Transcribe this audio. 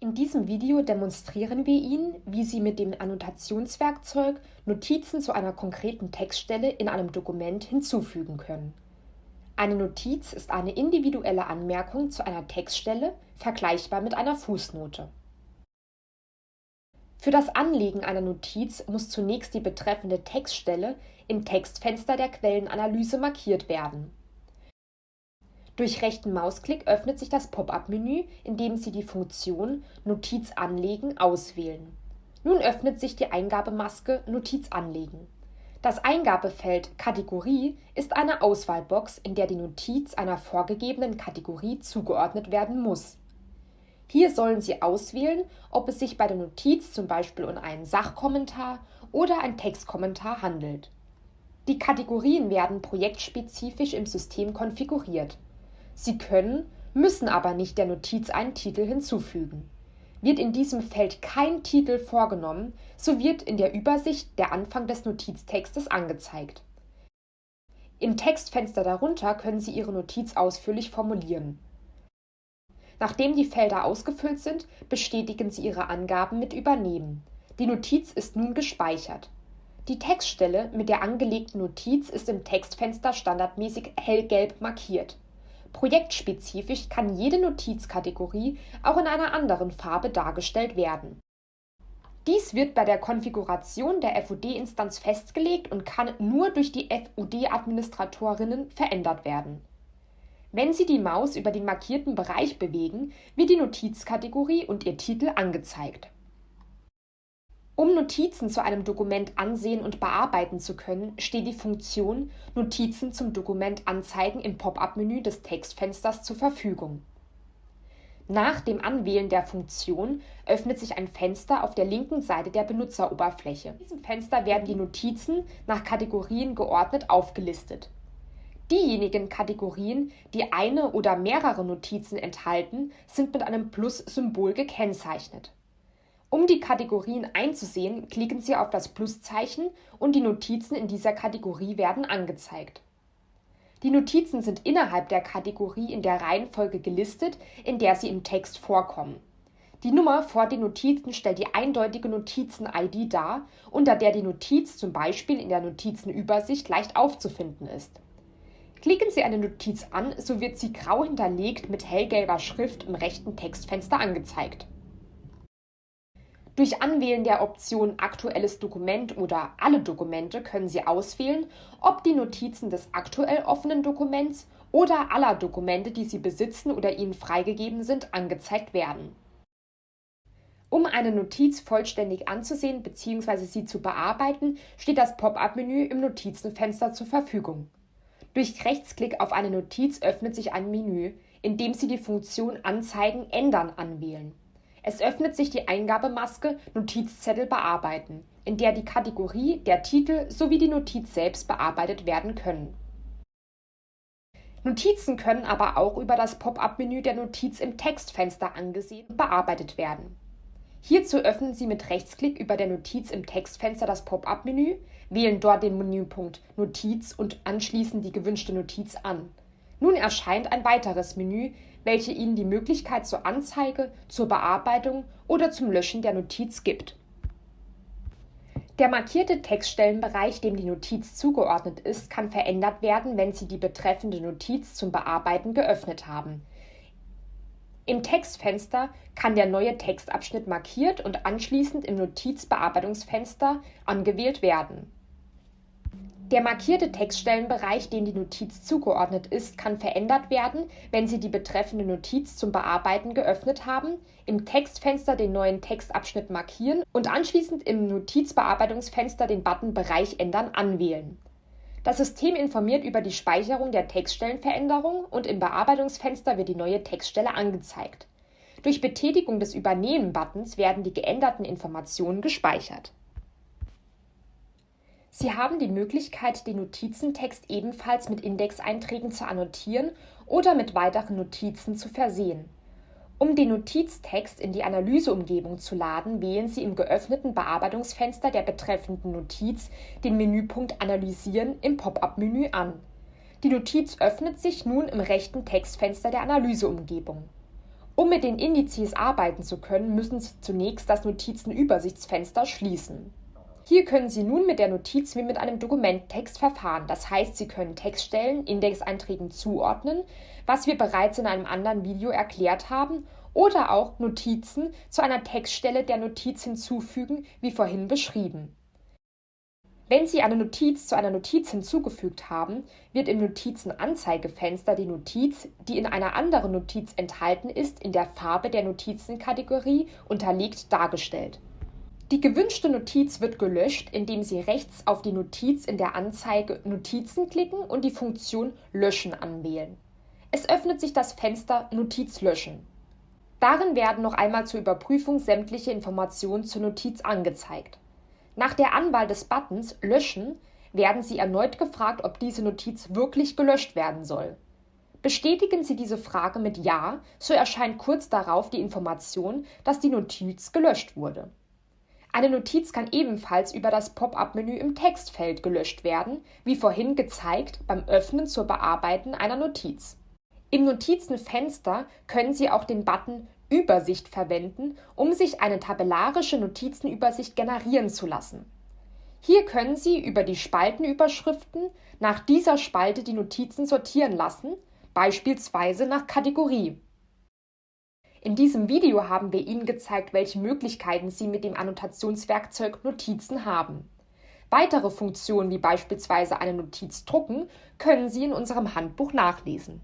In diesem Video demonstrieren wir Ihnen, wie Sie mit dem Annotationswerkzeug Notizen zu einer konkreten Textstelle in einem Dokument hinzufügen können. Eine Notiz ist eine individuelle Anmerkung zu einer Textstelle, vergleichbar mit einer Fußnote. Für das Anlegen einer Notiz muss zunächst die betreffende Textstelle im Textfenster der Quellenanalyse markiert werden durch rechten Mausklick öffnet sich das Pop-up-Menü, in dem Sie die Funktion Notiz anlegen auswählen. Nun öffnet sich die Eingabemaske Notiz anlegen. Das Eingabefeld Kategorie ist eine Auswahlbox, in der die Notiz einer vorgegebenen Kategorie zugeordnet werden muss. Hier sollen Sie auswählen, ob es sich bei der Notiz zum Beispiel um einen Sachkommentar oder ein Textkommentar handelt. Die Kategorien werden projektspezifisch im System konfiguriert Sie können, müssen aber nicht der Notiz einen Titel hinzufügen. Wird in diesem Feld kein Titel vorgenommen, so wird in der Übersicht der Anfang des Notiztextes angezeigt. Im Textfenster darunter können Sie Ihre Notiz ausführlich formulieren. Nachdem die Felder ausgefüllt sind, bestätigen Sie Ihre Angaben mit Übernehmen. Die Notiz ist nun gespeichert. Die Textstelle mit der angelegten Notiz ist im Textfenster standardmäßig hellgelb markiert Projektspezifisch kann jede Notizkategorie auch in einer anderen Farbe dargestellt werden. Dies wird bei der Konfiguration der FUD-Instanz festgelegt und kann nur durch die FUD-Administratorinnen verändert werden. Wenn Sie die Maus über den markierten Bereich bewegen, wird die Notizkategorie und ihr Titel angezeigt um Notizen zu einem Dokument ansehen und bearbeiten zu können, steht die Funktion Notizen zum Dokument anzeigen im Pop-up-Menü des Textfensters zur Verfügung. Nach dem Anwählen der Funktion öffnet sich ein Fenster auf der linken Seite der Benutzeroberfläche. In diesem Fenster werden die Notizen nach Kategorien geordnet aufgelistet. Diejenigen Kategorien, die eine oder mehrere Notizen enthalten, sind mit einem Plus-Symbol gekennzeichnet um die Kategorien einzusehen, klicken Sie auf das Pluszeichen und die Notizen in dieser Kategorie werden angezeigt. Die Notizen sind innerhalb der Kategorie in der Reihenfolge gelistet, in der sie im Text vorkommen. Die Nummer vor den Notizen stellt die eindeutige Notizen-ID dar, unter der die Notiz zum Beispiel in der Notizenübersicht leicht aufzufinden ist. Klicken Sie eine Notiz an, so wird sie grau hinterlegt mit hellgelber Schrift im rechten Textfenster angezeigt durch Anwählen der Option Aktuelles Dokument oder Alle Dokumente können Sie auswählen, ob die Notizen des aktuell offenen Dokuments oder aller Dokumente, die Sie besitzen oder Ihnen freigegeben sind, angezeigt werden. Um eine Notiz vollständig anzusehen bzw. sie zu bearbeiten, steht das Pop-up-Menü im Notizenfenster zur Verfügung. Durch Rechtsklick auf eine Notiz öffnet sich ein Menü, in dem Sie die Funktion Anzeigen ändern anwählen. Es öffnet sich die Eingabemaske Notizzettel bearbeiten, in der die Kategorie, der Titel sowie die Notiz selbst bearbeitet werden können. Notizen können aber auch über das Pop-up-Menü der Notiz im Textfenster angesehen und bearbeitet werden. Hierzu öffnen Sie mit Rechtsklick über der Notiz im Textfenster das Pop-up-Menü, wählen dort den Menüpunkt Notiz und anschließend die gewünschte Notiz an. Nun erscheint ein weiteres Menü, welche Ihnen die Möglichkeit zur Anzeige, zur Bearbeitung oder zum Löschen der Notiz gibt. Der markierte Textstellenbereich, dem die Notiz zugeordnet ist, kann verändert werden, wenn Sie die betreffende Notiz zum Bearbeiten geöffnet haben. Im Textfenster kann der neue Textabschnitt markiert und anschließend im Notizbearbeitungsfenster angewählt werden der markierte Textstellenbereich, dem die Notiz zugeordnet ist, kann verändert werden, wenn Sie die betreffende Notiz zum Bearbeiten geöffnet haben, im Textfenster den neuen Textabschnitt markieren und anschließend im Notizbearbeitungsfenster den Button Bereich ändern anwählen. Das System informiert über die Speicherung der Textstellenveränderung und im Bearbeitungsfenster wird die neue Textstelle angezeigt. Durch Betätigung des Übernehmen-Buttons werden die geänderten Informationen gespeichert Sie haben die Möglichkeit, den Notizentext ebenfalls mit Indexeinträgen zu annotieren oder mit weiteren Notizen zu versehen. Um den Notiztext in die Analyseumgebung zu laden, wählen Sie im geöffneten Bearbeitungsfenster der betreffenden Notiz den Menüpunkt Analysieren im Pop-up-Menü an. Die Notiz öffnet sich nun im rechten Textfenster der Analyseumgebung Um mit den Indizes arbeiten zu können, müssen Sie zunächst das Notizenübersichtsfenster schließen. Hier können Sie nun mit der Notiz wie mit einem Dokumenttext verfahren. Das heißt, Sie können Textstellen Indexeinträgen zuordnen, was wir bereits in einem anderen Video erklärt haben, oder auch Notizen zu einer Textstelle der Notiz hinzufügen, wie vorhin beschrieben. Wenn Sie eine Notiz zu einer Notiz hinzugefügt haben, wird im Notizenanzeigefenster die Notiz, die in einer anderen Notiz enthalten ist, in der Farbe der Notizenkategorie unterlegt dargestellt die gewünschte Notiz wird gelöscht, indem Sie rechts auf die Notiz in der Anzeige Notizen klicken und die Funktion Löschen anwählen. Es öffnet sich das Fenster Notiz löschen. Darin werden noch einmal zur Überprüfung sämtliche Informationen zur Notiz angezeigt. Nach der Anwahl des Buttons Löschen werden Sie erneut gefragt, ob diese Notiz wirklich gelöscht werden soll. Bestätigen Sie diese Frage mit Ja, so erscheint kurz darauf die Information, dass die Notiz gelöscht wurde. Eine Notiz kann ebenfalls über das Pop-up-Menü im Textfeld gelöscht werden, wie vorhin gezeigt beim Öffnen zur Bearbeiten einer Notiz. Im Notizenfenster können Sie auch den Button Übersicht verwenden, um sich eine tabellarische Notizenübersicht generieren zu lassen. Hier können Sie über die Spaltenüberschriften nach dieser Spalte die Notizen sortieren lassen, beispielsweise nach Kategorie in diesem Video haben wir Ihnen gezeigt, welche Möglichkeiten Sie mit dem Annotationswerkzeug Notizen haben. Weitere Funktionen wie beispielsweise eine Notiz drucken können Sie in unserem Handbuch nachlesen